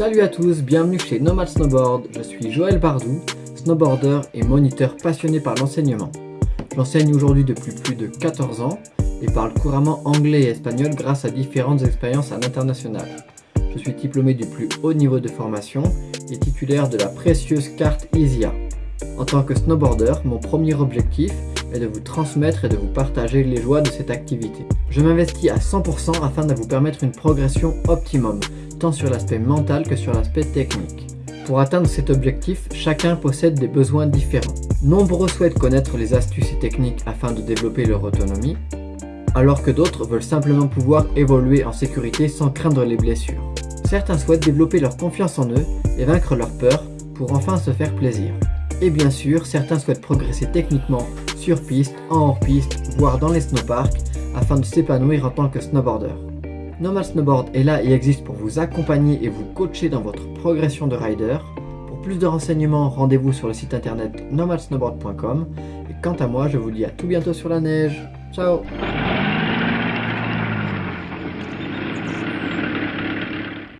Salut à tous, bienvenue chez Nomad Snowboard, je suis Joël Bardou, snowboarder et moniteur passionné par l'enseignement. J'enseigne aujourd'hui depuis plus de 14 ans et parle couramment anglais et espagnol grâce à différentes expériences à l'international. Je suis diplômé du plus haut niveau de formation et titulaire de la précieuse carte ISIA. En tant que snowboarder, mon premier objectif est de vous transmettre et de vous partager les joies de cette activité. Je m'investis à 100% afin de vous permettre une progression optimum, tant sur l'aspect mental que sur l'aspect technique. Pour atteindre cet objectif, chacun possède des besoins différents. Nombreux souhaitent connaître les astuces et techniques afin de développer leur autonomie, alors que d'autres veulent simplement pouvoir évoluer en sécurité sans craindre les blessures. Certains souhaitent développer leur confiance en eux et vaincre leur peur pour enfin se faire plaisir. Et bien sûr, certains souhaitent progresser techniquement sur piste, en hors-piste, voire dans les snowparks, afin de s'épanouir en tant que snowboarder. Nomad Snowboard est là et existe pour vous accompagner et vous coacher dans votre progression de rider. Pour plus de renseignements, rendez-vous sur le site internet nomadsnowboard.com. Et quant à moi, je vous dis à tout bientôt sur la neige. Ciao